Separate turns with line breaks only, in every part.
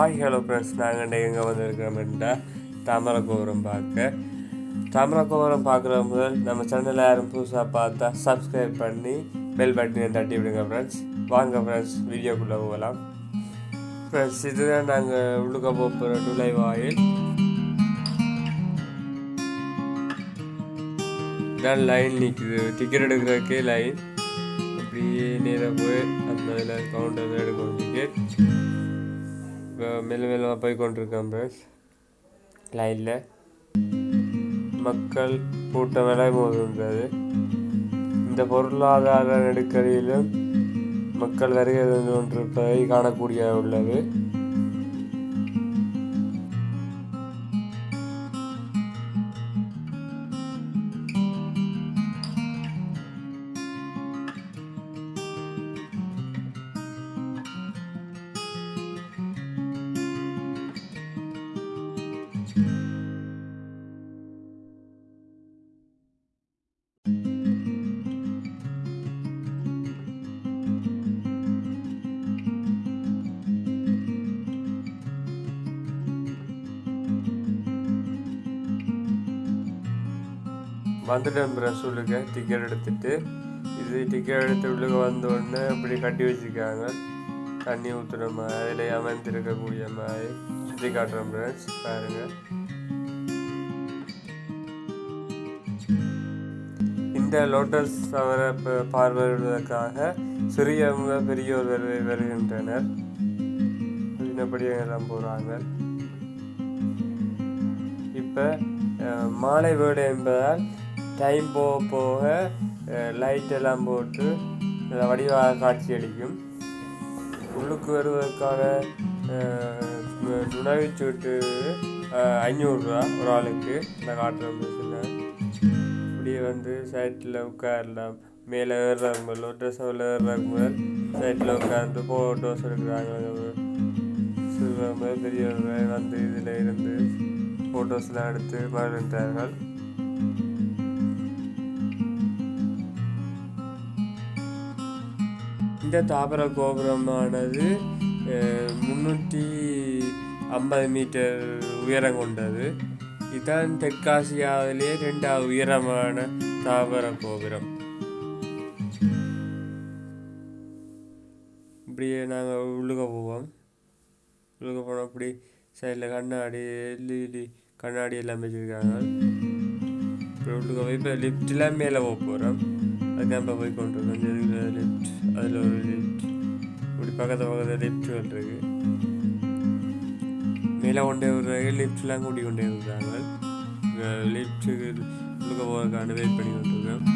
Hi hello friends நாங்கள் எங்கே வந்திருக்கிறோம்டா தாமரகோபுரம் பார்க்க தாமரை கோபுரம் பார்க்குற முதல் நம்ம சேனலில் யாரும் புதுசாக பார்த்தா சப்ஸ்கிரைப் பண்ணி பெல் பட்டனை தட்டி விடுங்க ஃப்ரெண்ட்ஸ் வாங்க ஃப்ரெண்ட்ஸ் வீடியோக்குள்ளே போகலாம். ஃப்ரெண்ட்ஸ் இதுதான் நாங்கள் உள்ளுக்க போகிற நுழைவாயில். இதான் லைன் நிற்குது டிக்கெட் எடுக்கிறதுக்கே லைன் அப்படியே நேராக போய் அந்த இதில் கவுண்டர் எடுக்கணும் டிக்கெட் இப்போ மெல்ல மெல்லமாக போய் கொண்டிருக்கேன் ஃப்ரெண்ட்ஸ் லைனில் மக்கள் கூட்டம் விலை போதுன்றது இந்த பொருளாதார நெருக்கடியிலும் மக்கள் வருகை கொண்டிருப்பதை காணக்கூடிய உள்ளது வந்துட்டேன் ப்ரெஸ் சொல்லுங்க. டிக்கெட் எடுத்துட்டு இது டிக்கெட் எடுத்து உள்ளுக்க வந்த உடனே இப்படி கட்டி வச்சுருக்காங்க. தண்ணி ஊற்றுற மாதிரி அதில் அமர்ந்திருக்கக்கூடிய மாதிரி. சுற்றி காட்டுறேன் ஃப்ரெண்ட்ஸ் பாருங்க. இந்த லோட்டஸ் அவரை ப- பார்வையிடுவதற்காக சிறியவங்க பெரியோர் வருகின்றனர். எல்லாம் போகிறாங்க இப்போ மாலை வேடு என்பதால் டைம் போக போக லைட் எல்லாம் போட்டு வடிவாக காட்சி அளிக்கும் உள்ளுக்கு வருவதற்கான அஹ், நுழைவுச்சீட்டு ஐநூறுரூவா ஒரு ஆளுக்கு. இந்த காட்டுற மிஷினில் இப்படியே வந்து சைட்டில் உட்காரலாம். மேலே ஏறுறாங்க லோட்டஸ் மேலே ஏறுறாங்க முதல் சைட்டில் உட்காந்து ஃபோட்டோஸ் எடுக்கிறாங்க. சிறுவங்க பெரியவங்க வந்து இதில் இருந்து ஃபோட்டோஸ்லாம் எடுத்து மகிழ்ந்தார்கள் இந்த தாபர கோபுரமானது முன்னூற்றி ஐம்பது மீட்டர் உயரம் கொண்டது. இதுதான் தெற்காசியாவிலேயே ரெண்டாவது உயரமான தாவர கோபுரம். இப்படியே நாங்கள் உள்ளுக போவோம். உள்ளுக போனோம் அப்படி சைடில் கண்ணாடி எல்இடி கண்ணாடி எல்லாம் வச்சுருக்காங்க. இப்போ உள்ளுக போய் இப்போ லிஃப்ட்டில் மேலே போக போகிறோம் அதுதான் போய் கொண்டு இந்த லிஃப்ட் அதில் ஒரு லிஃப்ட் இப்படி பக்கத்து பக்கத்தில் லிஃப்ட்டுகள் இருக்கு. மேலே கொண்டே விடுறாங்க லிஃப்ட்லாம் கூட்டி கொண்டே விடுறாங்க லிஃப்ட்டுக்கு உள்ளுக்க போகிறதுக்கான வெயிட் பண்ணி கொண்டிருக்கோம்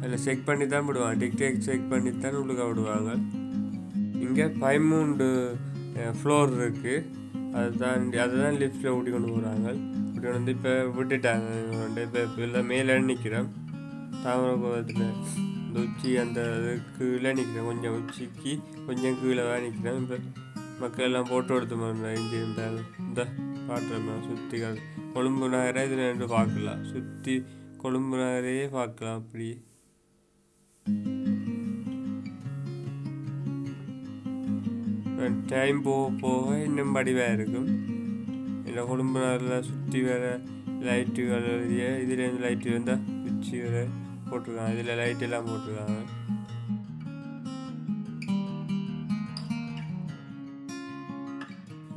அதில் செக் பண்ணி தான் விடுவாங்க. டிக்டேக் செக் பண்ணி தான் உள்ளுக்க விடுவாங்க. இங்கே பதிமூன்று ஃப்ளோர் இருக்குது அதுதான் அதுதான் லிஃப்ட்டில் ஊட்டி கொண்டு போகிறாங்க இப்படி வந்து இப்போ விட்டுட்டாங்க. வந்து இப்போ இப்போ மேலே நிற்கிறோம் தாமரை இந்த உச்சி அந்த இது கீழே நிற்கிறேன் கொஞ்சம் உச்சிக்கு கொஞ்சம் கீழே தான் நிற்கிறேன் இப்போ மக்கள் எல்லாம் ஃபோட்டோ எடுத்து மாதிரி இங்கே இருந்தாங்க. இந்த பாட்டுறமா சுற்றி கொழும்பு நகரை இதில் ரெண்டு பார்க்கலாம். சுற்றி கொழும்பு நகரையே பார்க்கலாம் அப்படி டைம் போக போக இன்னும் வடிவாக இருக்கும். இல்லை குடும்பத்தில் சுற்றி வர லைட்டுகள் இதுலேருந்து லைட்டு இருந்தால் சுவிட்சு வர போட்டிருக்காங்க. இதில் லைட் எல்லாம் போட்டிருக்காங்க.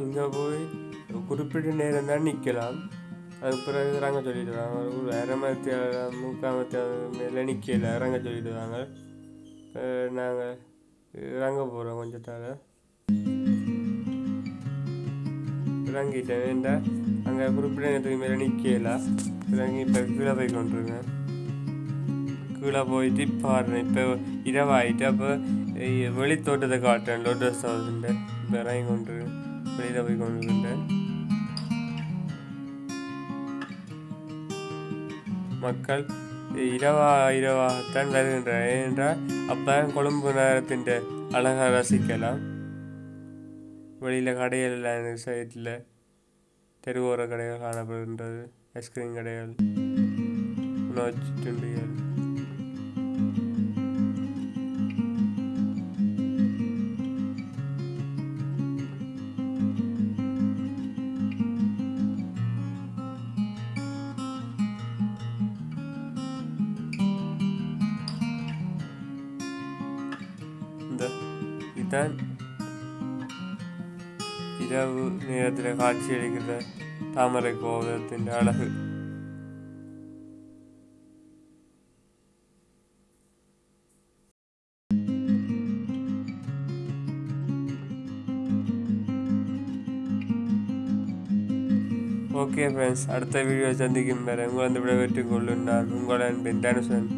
இங்கே போய் குறிப்பிட்ட நேரம் தான் நிற்கலாம் அது பிறகு இறங்க சொல்லிடுவாங்க ஒரு அரை மணி முக்கால் மணி மேலே நிற்கல இறங்க சொல்லிடுவாங்க நாங்கள் இறங்க போகிறோம் கொஞ்சத்தால். இறங்கிட்டேன் வேண்டா அங்கே குறிப்பிட்ட நேரத்துக்கு மேலே நிற்கல இறங்கி இப்போ கீழே போய் கொண்டிருக்கேன் கீழே போயிட்டு பாடுறேன் இப்போ இரவாயிட்டு அப்போ வெளித்தோட்டத்தை காட்டுறேன். லோட்டஸ் ஹவுஸ்ன்ற இப்போ இறங்கி கொண்டிருக்கேன். வெளியில் போய் கொண்டிருக்கேன். மக்கள் இரவா இரவாகத்தான் வருகின்றனர். ஏனென்றால் அப்போ கொழும்பு நகரத்தின் அழகாக ரசிக்கலாம் வெளியில் கடைகள் இந்த சைட்டில் தெருவோர கடைகள் காணப்படுகின்றது ஐஸ்கிரீம் கடைகள் உணவு துண்டிகள் இதுதான் இரவு நேரத்தில் காட்சி அளிக்கிற தாமரை கோபுரத்தின் அழகு ஓகே ஃப்ரெண்ட்ஸ் அடுத்த வீடியோ சந்திக்கும் வரை உங்களை விட வெற்றி கொள்ளும் நான் உங்கள் அன்பின் தனுசன்